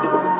play.